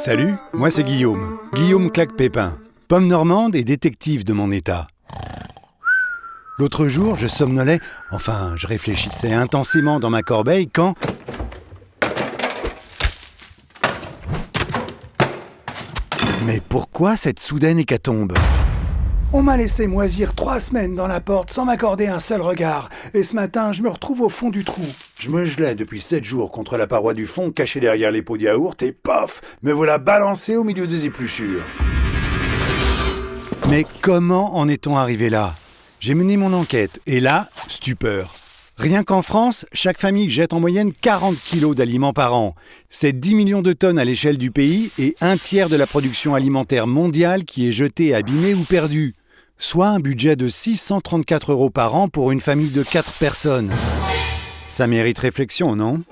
Salut, moi c'est Guillaume. Guillaume Claque-Pépin. Pomme normande et détective de mon état. L'autre jour, je somnolais, enfin, je réfléchissais intensément dans ma corbeille quand. Mais pourquoi cette soudaine hécatombe? On m'a laissé moisir trois semaines dans la porte sans m'accorder un seul regard, et ce matin je me retrouve au fond du trou. Je me gelais depuis sept jours contre la paroi du fond, caché derrière les pots de yaourt, et paf, me voilà balancé au milieu des épluchures. Mais comment en est-on arrivé là? J'ai mené mon enquête, et là, stupeur. Rien qu'en France, chaque famille jette en moyenne 40 kilos d'aliments par an. C'est 10 millions de tonnes à l'échelle du pays et un tiers de la production alimentaire mondiale qui est jetée, abîmée ou perdue. Soit un budget de 634 euros par an pour une famille de 4 personnes. Ça mérite réflexion, non?